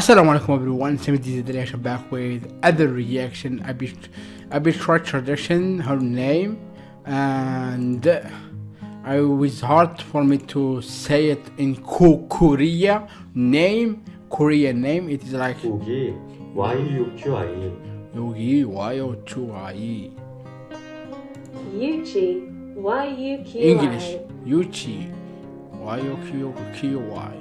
Assalamu alaikum everyone, Sami the reaction back with other reaction. I be I be try tradition her name and I was hard for me to say it in Ko- Korea name Korean name. It is like 여기 Y6QI 여기 와요 좋아이 Yuchi. Y-U-Q-I. English 유치 와요 q q y.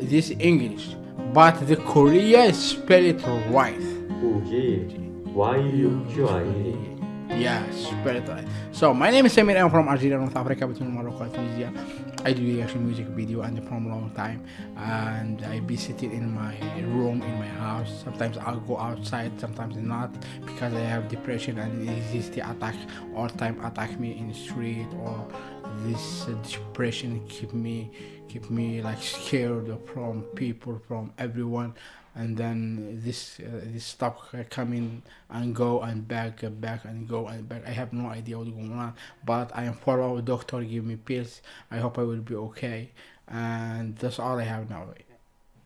This English, but the Korea spell it right. 여기 Y6QI Yeah, spell it right. So my name is Samir. I'm from Algeria, North Africa, between Morocco and Tunisia. I do reaction music video and from a long time, and I be sitting in my room in my house. Sometimes I'll go outside, sometimes not, because I have depression and the attack all time attack me in the street or this uh, depression keep me keep me like scared from people from everyone. And then this uh, this stuff coming and go and back and back and go and back. I have no idea what's going on but i am follow doctor give me pills. I hope i will be okay. And that's all i have now.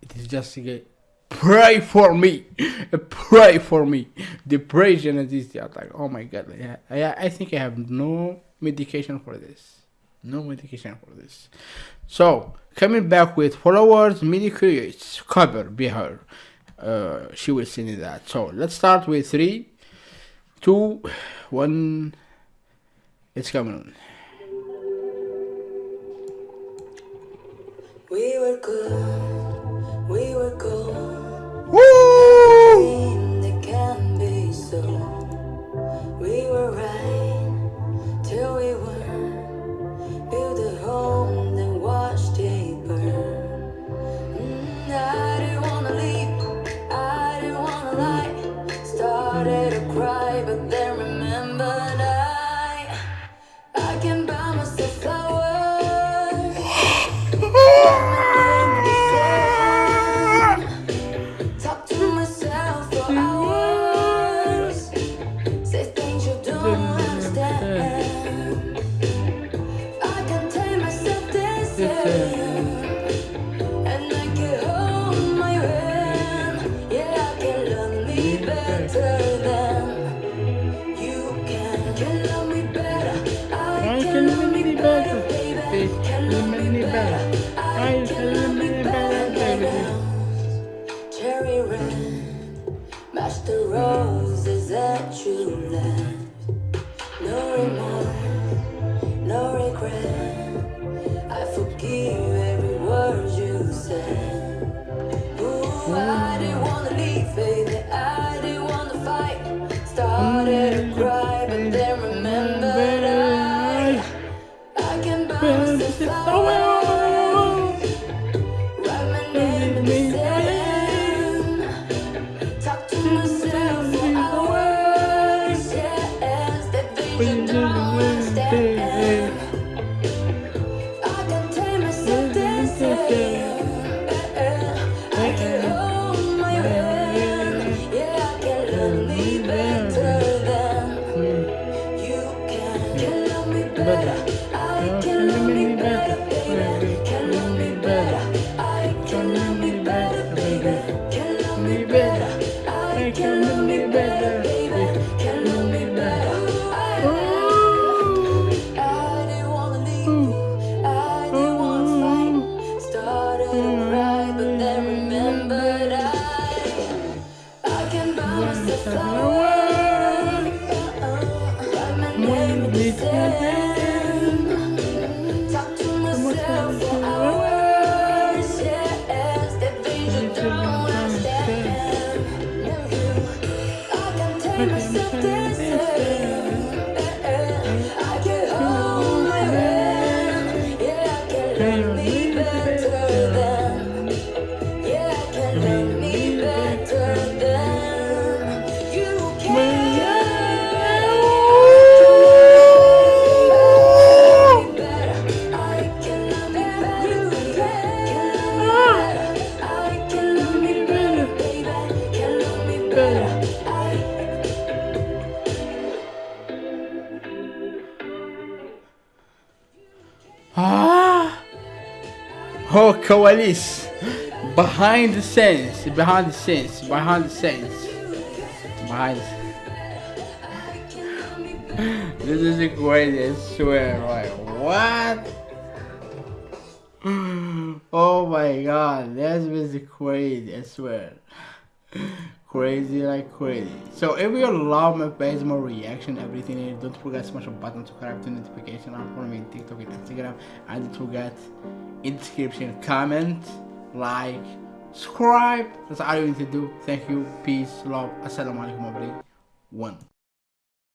It is just get pray for me pray for me. Depression and this attack oh my god. I, I, I think i have no medication for this no medication for this. So coming back with followers Miley Cyrus cover be her uh, she will send that. So let's start with three two one. It's coming on. We were good, we were gold. Woo! No remorse, no regret. I forgive every word you said. Ooh, I didn't wanna leave, baby. I didn't wanna fight. Started to cry, but then remembered I, I can bounce this flower. Write my name in I can Ah! Oh, Coalice! Behind the scenes, behind the scenes, behind the scenes. Behind This is the greatest, I swear, like, what? Oh my god, That's is the crazy, I swear crazy like crazy. So if you love my my reaction, everything, eh, don't forget to smash the button, subscribe to notification on for me TikTok and Instagram. And don't forget in description, comment, like, subscribe. That's all you need to do. Thank you, peace, love, assalamu alaikum. One.